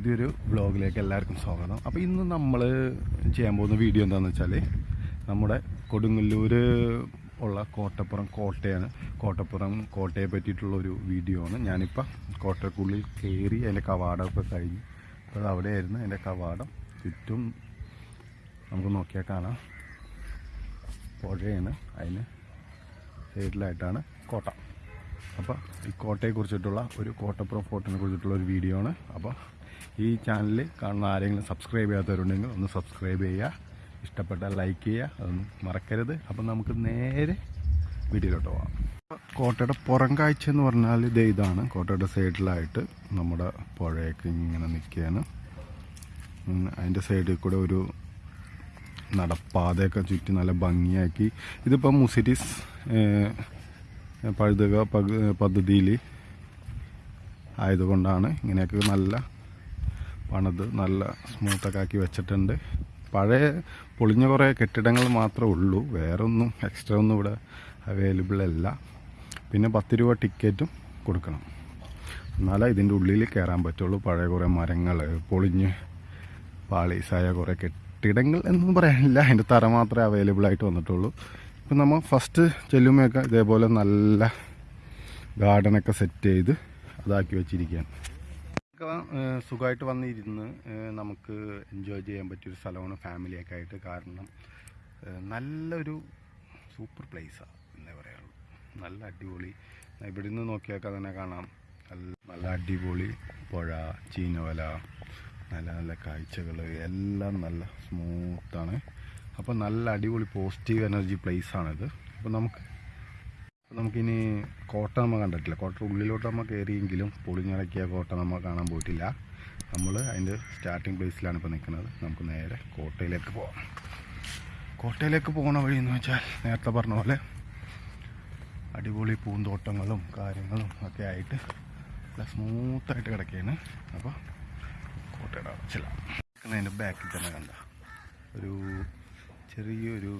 പുതിയൊരു വ്ളോഗിലേക്ക് എല്ലാവർക്കും സ്വാഗതം. അപ്പോൾ ഇന്ന് നമ്മൾ ചെയ്യാൻ പോകുന്ന വീഡിയോ എന്താണെന്ന് വെച്ചാൽ നമ്മുടെ കൊടുങ്ങല്ലൂർ ഉള്ള കോട്ടപ്പുറം കോട്ടയാണ്. കോട്ടപ്പുറം കോട്ടയെ പറ്റിയിട്ടുള്ള ഒരു വീഡിയോ ആണ്. ഞാനിപ്പോൾ കോട്ടക്കുള്ളിൽ കയറി അതിന്റെ കവാടമൊക്കെ കഴിഞ്ഞു അപ്പോൾ അവിടെയായിരുന്നു അതിന്റെ കവാടം. ചുറ്റും നമുക്ക് നോക്കിയാൽ കാണാം. പുഴയാണ്. അതിന് സൈഡിലായിട്ടാണ് കോട്ട. അപ്പോൾ ഈ കോട്ടയെക്കുറിച്ചിട്ടുള്ള ഒരു കോട്ടപ്പുറം ഫോർട്ടിനെ കുറിച്ചിട്ടുള്ള ഒരു വീഡിയോ ആണ്. അപ്പോൾ ഈ ചാനലിൽ കാണുന്ന ആരെങ്കിലും സബ്സ്ക്രൈബ് ചെയ്യാത്തവരുണ്ടെങ്കിൽ ഒന്ന് സബ്സ്ക്രൈബ് ചെയ്യുക. ഇഷ്ടപ്പെട്ടാൽ ലൈക്ക് ചെയ്യുക. അതൊന്നും മറക്കരുത്. അപ്പം നമുക്ക് നേരെ വീഡിയോയിലോട്ട് പോകാം കോട്ടയുടെ പുറം കാഴ്ച എന്ന് പറഞ്ഞാൽ ഇത് ഇതാണ്. കോട്ടയുടെ സൈഡിലായിട്ട് നമ്മുടെ പുഴയൊക്കെ ഇങ്ങനെ നിൽക്കുകയാണ്. അതിന്റെ സൈഡിൽ കൂടെ ഒരു നടപ്പാതയൊക്കെ ചുറ്റി നല്ല ഭംഗിയാക്കി. ഇതിപ്പം മുസിരീസ് പഴുതുക പദ്ധതിയിൽ ആയതുകൊണ്ടാണ് ഇങ്ങനെയൊക്കെ നല്ല പണിത് നല്ല സ്മൂത്തൊക്കെ ആക്കി വെച്ചിട്ടുണ്ട്. പഴയ പൊളിഞ്ഞ കുറേ കെട്ടിടങ്ങൾ മാത്രമേ ഉള്ളൂ. വേറെ ഒന്നും എക്സ്ട്രാ ഒന്നും ഇവിടെ അവൈലബിൾ അല്ല. പിന്നെ പത്ത് രൂപ ടിക്കറ്റും കൊടുക്കണം. എന്നാലേ ഇതിന്റെ ഉള്ളിൽ കയറാൻ പറ്റുള്ളൂ. പഴയ കുറേ മരങ്ങൾ പൊളിഞ്ഞ് പാളീസായ കുറേ കെട്ടിടങ്ങൾ എന്നൊന്നും പറയാനില്ല. അതിന്റെ തറ മാത്രമേ അവൈലബിൾ ആയിട്ട് വന്നിട്ടുള്ളൂ. ഇപ്പം നമ്മൾ ഫസ്റ്റ് ചെല്ലുമ്പോഴൊക്കെ ഇതേപോലെ നല്ല ഗാർഡനൊക്കെ സെറ്റ് ചെയ്ത് അതാക്കി വെച്ചിരിക്കുകയാണ്. സുഖമായിട്ട് വന്നിരുന്ന് നമുക്ക് എൻജോയ് ചെയ്യാൻ പറ്റിയൊരു സ്ഥലമാണ് ഫാമിലിയൊക്കെ ആയിട്ട് കാരണം നല്ലൊരു സൂപ്പർ പ്ലേസാണ് എന്നേ പറയുള്ളൂ നല്ല അടിപൊളി. ഇവിടെ നിന്ന് നോക്കിയാൽ തന്നെ കാണാം. നല്ല നല്ല അടിപൊളി പുഴ ചീനവല നല്ല നല്ല കാഴ്ചകൾ എല്ലാം നല്ല സ്മൂത്താണ് അപ്പോൾ നല്ല അടിപൊളി പോസിറ്റീവ് എനർജി പ്ലേസ് പ്ലേസാണിത് അപ്പോൾ നമുക്ക് നമുക്കിനി കോട്ട നമ്മൾ കണ്ടിട്ടില്ല. കോട്ട ഉള്ളിലോട്ട് നമ്മൾ കയറിയെങ്കിലും പൊളിഞ്ഞിളക്കിയ കോട്ട നമ്മൾ കാണാൻ പോയിട്ടില്ല. നമ്മൾ അതിന്റെ സ്റ്റാർട്ടിങ് പ്ലേസിലാണ് ഇപ്പോൾ നിൽക്കുന്നത്. നമുക്ക് നേരെ കോട്ടയിലേക്ക് പോകാം കോട്ടയിലേക്ക് പോകുന്ന വഴി എന്ന് വെച്ചാൽ നേരത്തെ പറഞ്ഞ പോലെ അടിപൊളി പൂന്തോട്ടങ്ങളും കാര്യങ്ങളും ഒക്കെ ആയിട്ട് നല്ല സ്മൂത്തായിട്ട് കിടക്കുകയാണ് അപ്പോൾ കോട്ടയുടെ ചില അതിന്റെ ബാക്കിൽ തന്നെ കണ്ട ഒരു ചെറിയൊരു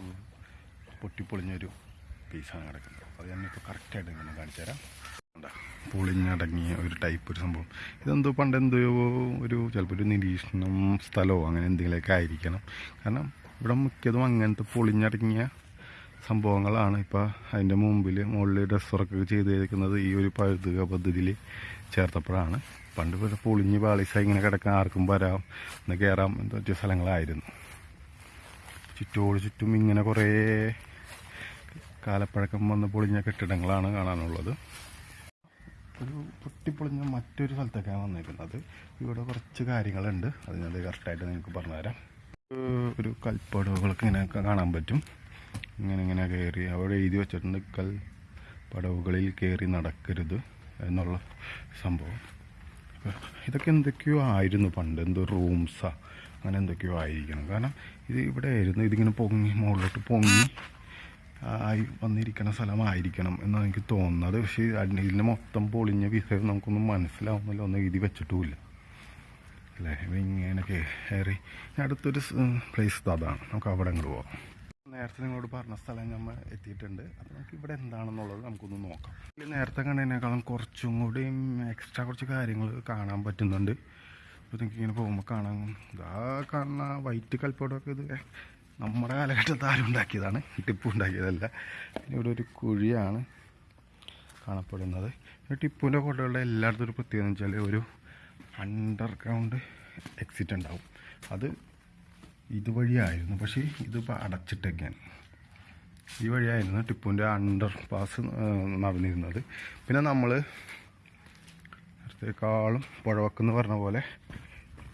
പൊട്ടിപ്പൊളിഞ്ഞൊരു പീസാണ് കിടക്കുന്നത്. അത് ഞാനിപ്പോൾ കറക്റ്റായിട്ട് ഇങ്ങനെ കാണിച്ചു തരാം. പൊളിഞ്ഞടങ്ങിയ ഒരു ടൈപ്പ് ഒരു സംഭവം. ഇതെന്തോ പണ്ട് എന്തോ ഒരു ചിലപ്പോൾ ഒരു നിരീക്ഷണം സ്ഥലമോ അങ്ങനെ എന്തെങ്കിലുമൊക്കെ ആയിരിക്കണം. കാരണം ഇവിടെ മിക്കതും അങ്ങനത്തെ പൊളിഞ്ഞടങ്ങിയ സംഭവങ്ങളാണ് ഇപ്പോൾ അതിന്റെ മുമ്പിൽ മുകളിൽ ഡ്രസ് വർക്ക് ചെയ്തിരിക്കുന്നത് ഈ ഒരു പഴുതുക പദ്ധതിയിൽ ചേർത്തപ്പോഴാണ്. പണ്ട് പൊളിഞ്ഞ് പാളിസായി ഇങ്ങനെ കിടക്കാൻ ആർക്കും വരാം എന്ന് കയറാം എന്തോ സ്ഥലങ്ങളായിരുന്നു. ചുറ്റോട് ചുറ്റും ഇങ്ങനെ കുറേ കാലപ്പഴക്കം വന്ന് പൊളിഞ്ഞ കെട്ടിടങ്ങളാണ് കാണാനുള്ളത്. ഒരു പൊട്ടിപ്പൊളിഞ്ഞ മറ്റൊരു സ്ഥലത്തേക്കാണ് വന്നേക്കുന്നത്. ഇവിടെ കുറച്ച് കാര്യങ്ങളുണ്ട്. അത് ഞാൻ കറക്റ്റായിട്ട് നിങ്ങൾക്ക് പറഞ്ഞുതരാം. ഒരു കൽപ്പടവുകളൊക്കെ ഇങ്ങനെ കാണാൻ പറ്റും. ഇങ്ങനെ ഇങ്ങനെ കയറി അവിടെ എഴുതി വെച്ചിട്ടുണ്ട് കൽ പടവുകളിൽ കയറി നടക്കരുത് എന്നുള്ള സംഭവം. ഇതൊക്കെ എന്തൊക്കെയോ ആയിരുന്നു പണ്ട്. എന്തോ റൂംസാ അങ്ങനെ എന്തൊക്കെയോ ആയിരിക്കണം. കാരണം ഇത് ഇവിടെ ആയിരുന്നു ഇതിങ്ങനെ പൊങ്ങി മുകളിലോട്ട് പൊങ്ങി ആയി വന്നിരിക്കുന്ന സ്ഥലമായിരിക്കണം എന്നാണ് എനിക്ക് തോന്നുന്നത്. പക്ഷേ ഇതിന്റെ മൊത്തം പൊളിഞ്ഞ വിഷയം നമുക്കൊന്നും മനസ്സിലാവുന്നില്ല. ഒന്നും എഴുതി വെച്ചിട്ടുമില്ല. അല്ലേ? ഇവ ഇങ്ങനെ കയറി. അടുത്തൊരു പ്ലേസ് അതാണ്. നമുക്ക് അവിടെ അങ്ങോട്ട് പോകാം നേരത്തെ നിങ്ങളോട് പറഞ്ഞ സ്ഥലം നമ്മൾ എത്തിയിട്ടുണ്ട്. അപ്പോൾ നമുക്ക് ഇവിടെ എന്താണെന്നുള്ളത് നമുക്കൊന്ന് നോക്കാം. നേരത്തെ കണ്ടതിനേക്കാളും കുറച്ചും കൂടി എക്സ്ട്രാ കുറച്ച് കാര്യങ്ങൾ കാണാൻ പറ്റുന്നുണ്ട്. ഇപ്പോൾ നിങ്ങൾക്ക് ഇങ്ങനെ പോകുമ്പോൾ കാണാൻ ഇതാ കാണുന്ന വൈറ്റ് കൽപ്പടമൊക്കെ ഇത്. നമ്മുടെ കാലഘട്ടത്തിൽ ആരും ഉണ്ടാക്കിയതാണ്. ടിപ്പു ഉണ്ടാക്കിയതല്ല. പിന്നെ ഇവിടെ ഒരു കുഴിയാണ് കാണപ്പെടുന്നത്. ടിപ്പുവിന്റെ കോട്ടകളുടെ എല്ലായിടത്തും ഒരു പ്രത്യേകത എന്ന് വെച്ചാൽ ഒരു അണ്ടർഗ്രൗണ്ട് എക്സിറ്റ് ഉണ്ടാവും. അത് ഇതുവഴിയായിരുന്നു. പക്ഷേ ഇതിപ്പോൾ അടച്ചിട്ടൊക്കെയാണ്. ഈ വഴിയായിരുന്നു ടിപ്പുവിന്റെ അണ്ടർ പാസ് നടന്നിരുന്നത്. പിന്നെ നമ്മൾ നേരത്തേക്കാളും പുഴവക്കെന്ന് പറഞ്ഞ പോലെ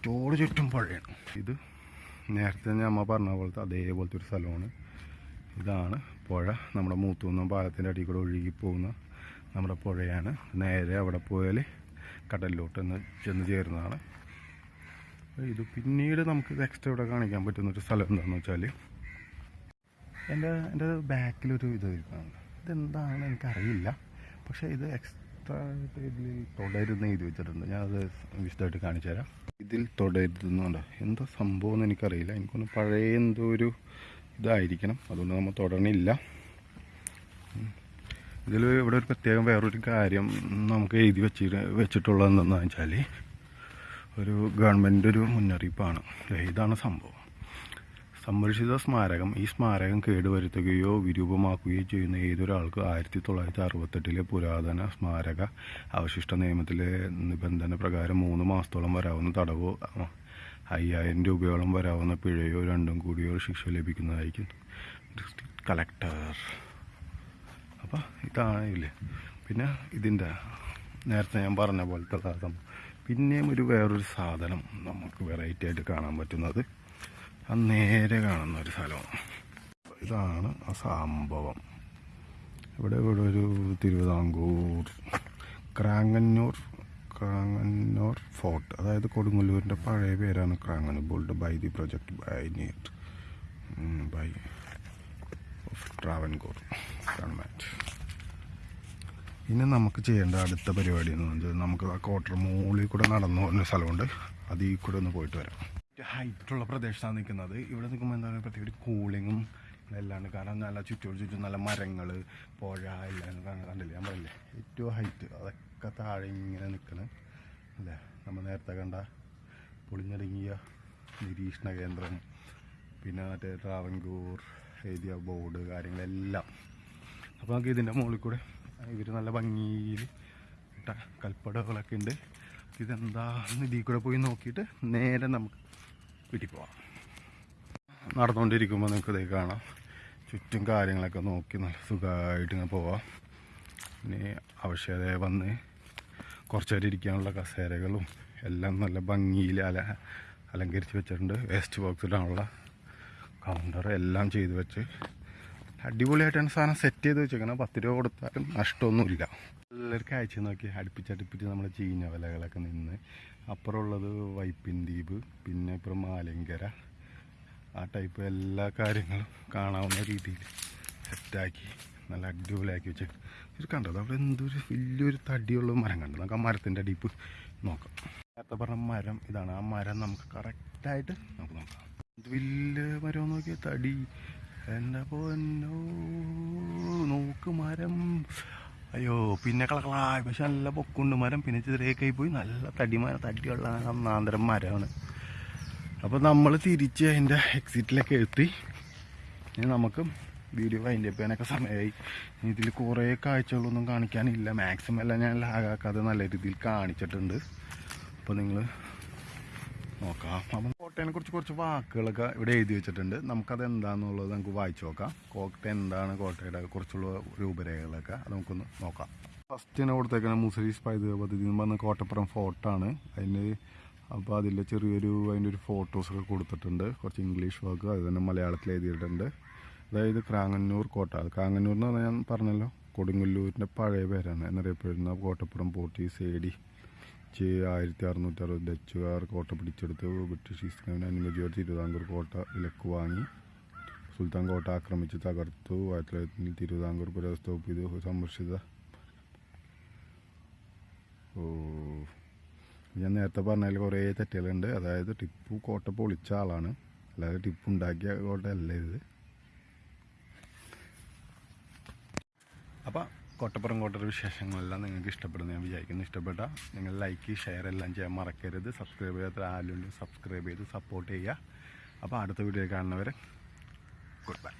ചുറ്റോട് ചുറ്റും പുഴയാണ്. ഇത് നേരത്തെ അമ്മ പറഞ്ഞ പോലത്തെ അതേപോലത്തെ ഒരു സ്ഥലമാണ്. ഇതാണ് പുഴ. നമ്മുടെ മൂത്തുന്ന പാലത്തിന്റെ അടിയിൽ കൂടെ ഒഴുകി പോകുന്ന നമ്മുടെ പുഴയാണ്. നേരെ അവിടെ പോയാൽ കടലിലോട്ട് ചെന്ന് ചേരുന്നതാണ്. ഇത് പിന്നീട് നമുക്ക് നെക്സ്റ്റ് ഇവിടെ കാണിക്കാൻ പറ്റുന്ന ഒരു സ്ഥലം എന്താണെന്ന് വെച്ചാൽ എന്റെ എന്റെ ബാക്കിലൊരു ഇത് ഇരിക്കുന്നുണ്ട് ഇതെന്താണ് എനിക്കറിയില്ല. പക്ഷേ ഇത് എക്സ്ട്രാ ഇതിൽ തുടരുന്ന എഴുതി വെച്ചിട്ടുണ്ട്. ഞാനത് വിശദമായിട്ട് കാണിച്ചു തരാം. ഇതിൽ തുടരുന്നുണ്ട് എന്താ സംഭവം എന്ന് എനിക്കറിയില്ല. എനിക്കൊന്ന് പഴയ എന്തോ ഒരു ഇതായിരിക്കണം. അതുകൊണ്ട് നമ്മൾ തുടരണില്ല ഇതിൽ ഇവിടെ ഒരു പ്രത്യേകം വേറൊരു കാര്യം നമുക്ക് എഴുതി വെച്ച് വെച്ചിട്ടുള്ളതെന്ന് വെച്ചാൽ ഒരു ഗവൺമെന്റ് ഒരു മുന്നറിയിപ്പാണ്. ഇതാണ് സംഭവം. സംരക്ഷിത സ്മാരകം ഈ സ്മാരകം കേടുവരുത്തുകയോ വിരൂപമാക്കുകയോ ചെയ്യുന്ന ഏതൊരാൾക്കും ആയിരത്തി തൊള്ളായിരത്തി അറുപത്തെട്ടിലെ പുരാതന സ്മാരക അവശിഷ്ട നിയമത്തിലെ നിബന്ധന പ്രകാരം മൂന്ന് മാസത്തോളം വരാവുന്ന തടവോ അയ്യായിരം രൂപയോളം വരാവുന്ന പിഴയോ രണ്ടും കൂടിയോ ശിക്ഷ ലഭിക്കുന്നതായിരിക്കും. District collector. അപ്പോൾ ഇതാണ് ഇല്ലേ പിന്നെ ഇതിന്റെ നേരത്തെ ഞാൻ പറഞ്ഞ പോലത്തെ സാധനം. പിന്നെയും ഒരു വേറൊരു സാധനം നമുക്ക് വെറൈറ്റി ആയിട്ട് കാണാൻ പറ്റുന്നത്. നേരെ കാണുന്ന ഒരു സ്ഥലമാണ് ഇതാണ് ആ സംഭവം. ഇവിടെ ഇവിടെ ഒരു തിരുവിതാംകൂർ ക്രാങ്ങന്നൂർ ക്രാങ്ങന്നൂർ ഫോർട്ട്. അതായത് കൊടുങ്ങല്ലൂരിന്റെ പഴയ പേരാണ് Cranganore bold by the project by neat by of Travancore government ഇനി നമുക്ക് ചെയ്യേണ്ട അടുത്ത പരിപാടി എന്ന് പറഞ്ഞാൽ നമുക്ക് ആ കോട്ടർ മുകളിൽ കൂടെ നടന്നു പോകുന്ന സ്ഥലമുണ്ട്. അതിൽ കൂടെ ഒന്ന് പോയിട്ട് വരാം. ഹൈറ്റുള്ള പ്രദേശത്താണ് നിൽക്കുന്നത്. ഇവിടെ നിൽക്കുമ്പോൾ എന്താ പറയുക പ്രത്യേക കൂളിങ്ങും എല്ലാമാണ് കാരണം നല്ല ചുറ്റോട് ചുറ്റും നല്ല മരങ്ങൾ പുഴ എല്ലാം കണ്ടില്ലേ? ഞാൻ പറയില്ലേ ഏറ്റവും ഹൈറ്റ് അതൊക്കെ താഴെ ഇങ്ങനെ നിൽക്കണ്. അല്ലേ? നമ്മൾ നേരത്തെ കണ്ട പൊളിഞ്ഞടങ്ങിയ നിരീക്ഷണ കേന്ദ്രം. പിന്നെ മറ്റേ ട്രാവൻകൂർ എഴുതിയ ബോർഡ് കാര്യങ്ങളെല്ലാം. അപ്പോൾ നമുക്ക് ഇതിന്റെ മുകളിൽ കൂടെ ഇവർ നല്ല ഭംഗിയിൽ കൽപ്പടകളൊക്കെ ഉണ്ട്. ഇതെന്താന്ന് ഇതിൽ കൂടെ പോയി നോക്കിയിട്ട് നേരെ നമുക്ക് വീട്ടിൽ പോവാം. നടന്നുകൊണ്ടിരിക്കുമ്പോൾ നിങ്ങൾക്ക് ഇതേ കാണാം. ചുറ്റും കാര്യങ്ങളൊക്കെ നോക്കി നല്ല സുഖമായിട്ട് ഇങ്ങനെ പോവാം. ഇനി ആവശ്യത വന്ന് കുറച്ച് നേരം ഇരിക്കാനുള്ള കസേരകളും എല്ലാം നല്ല ഭംഗിയിൽ അല അലങ്കരിച്ച് വെച്ചിട്ടുണ്ട്. വേസ്റ്റ് ബോക്സിലാണുള്ള കൗണ്ടർ എല്ലാം ചെയ്ത് വെച്ച് അടിപൊളിയായിട്ടാണ് സാധനം സെറ്റ് ചെയ്ത് വെച്ചേക്കണം. പത്ത് രൂപ കൊടുത്താലും നഷ്ടമൊന്നുമില്ല. എല്ലാവർക്കും അയച്ചു നോക്കി. അടുപ്പിച്ചടുപ്പിച്ച് നമ്മുടെ ചീഞ്ഞ വിലകളൊക്കെ നിന്ന് അപ്പുറമുള്ളത് വൈപ്പിൻ ദ്വീപ് പിന്നെ ഇപ്പുറം മാലിങ്കര ആ ടൈപ്പ് എല്ലാ കാര്യങ്ങളും കാണാവുന്ന രീതിയിൽ സെറ്റാക്കി നല്ല അടിപൊളിയാക്കി വെച്ച് ഇത് കണ്ടത്? അവിടെ എന്തൊരു വലിയൊരു തടിയുള്ള മരം കണ്ടത്. നമുക്ക് ആ മരത്തിന്റെ അടിപ്പ് നോക്കാം. നേരത്തെ പറഞ്ഞ മരം ഇതാണ്. ആ മരം നമുക്ക് കറക്റ്റായിട്ട് നമുക്ക് നോക്കാം. ഇത് വലിയ മരം നോക്കിയാൽ തടി എന്റെ നോക്ക് മരം. അയ്യോ പിന്നെ കളക്കളായി. പക്ഷെ നല്ല പൊക്കുണ്ട് മരം. പിന്നെ ചെറിയൊക്കെ പോയി. നല്ല തടി മരം തടിയുള്ള ഒന്നാന്തരം മരമാണ്. അപ്പോൾ നമ്മൾ തിരിച്ച് അതിന്റെ എക്സിറ്റിലൊക്കെ എത്തി. ഇനി നമുക്ക് വീഡിയോ വൈൻഡ് അപ്പ് സമയമായി ഇതിൽ കുറേ കാഴ്ചകളൊന്നും കാണിക്കാനില്ല. മാക്സിമം എല്ലാം ഞാൻ ലാഗാക്കാതെ നല്ല രീതിയിൽ കാണിച്ചിട്ടുണ്ട്. അപ്പോൾ നിങ്ങൾ നോക്കാം. കോട്ടയെ കുറിച്ച് കുറച്ച് വാക്കുകളൊക്കെ ഇവിടെ എഴുതി വെച്ചിട്ടുണ്ട്. നമുക്കത് എന്താണെന്നുള്ളത് നമുക്ക് വായിച്ചു നോക്കാം. കോട്ട എന്താണ് കോട്ടയുടെ കുറിച്ചുള്ള രൂപരേഖകളൊക്കെ അത് നമുക്കൊന്ന് നോക്കാം. ഫസ്റ്റ് തന്നെ കൊടുത്തേക്കാണ് മുസരീസ് പൈതൃക പദ്ധതി എന്ന് പറഞ്ഞ കോട്ടപ്പുറം ഫോർട്ടാണ്. അതിന് അപ്പോൾ അതിൽ ചെറിയൊരു അതിന്റെ ഒരു ഫോട്ടോസൊക്കെ കൊടുത്തിട്ടുണ്ട്. കുറച്ച് ഇംഗ്ലീഷ് വാക്ക് അത് തന്നെ മലയാളത്തിൽ എഴുതിയിട്ടുണ്ട്. അതായത് ക്രാങ്ങന്നൂർ കോട്ട. ക്രാങ്ങന്നൂർ എന്ന് പറഞ്ഞാൽ ഞാൻ പറഞ്ഞല്ലോ കൊടുങ്ങല്ലൂരിന്റെ പഴയ പേരാണ്. എന്നറിയപ്പെടുന്ന കോട്ടപ്പുറം പോർട്ടീസ് എ ഡി ജെ ആയിരത്തി അറുന്നൂറ്റി അറുപത് ഡച്ചുകാർ കോട്ട പിടിച്ചെടുത്ത് ബ്രിട്ടീഷ് ഈസ്റ്റ് ഇന്ത്യൻ അനുമതിയോടെ തിരുവിതാംകൂർ കോട്ട വിലക്ക് വാങ്ങി. സുൽത്താൻ കോട്ട ആക്രമിച്ച് തകർത്തു. ആയിരത്തി തൊള്ളായിരത്തി തിരുവിതാംകൂർ പുരാവസ്തവപ്പ് ഇത് സംരക്ഷിത. ഓ. ഞാൻ നേരത്തെ പറഞ്ഞതിൽ കുറേ തെറ്റുകളുണ്ട്. അതായത് ടിപ്പു കോട്ട പൊളിച്ച ആളാണ്. അല്ലാതെ ടിപ്പു ഉണ്ടാക്കിയ കോട്ടയല്ല ഇത്. അപ്പം കോട്ടപ്പുറം കോട്ടർ വിശേഷങ്ങളെല്ലാം നിങ്ങൾക്ക് ഇഷ്ടപ്പെടുന്നു ഞാൻ വിചാരിക്കുന്നു. ഇഷ്ടപ്പെട്ട നിങ്ങൾ ലൈക്ക് ഷെയർ എല്ലാം ചെയ്യാൻ മറക്കരുത്. സബ്സ്ക്രൈബ് ചെയ്യാത്ത ആരും സബ്സ്ക്രൈബ് ചെയ്ത് സപ്പോർട്ട് ചെയ്യുക. അപ്പോൾ അടുത്ത വീഡിയോ കാണുന്നവരെ ഗുഡ് ബൈ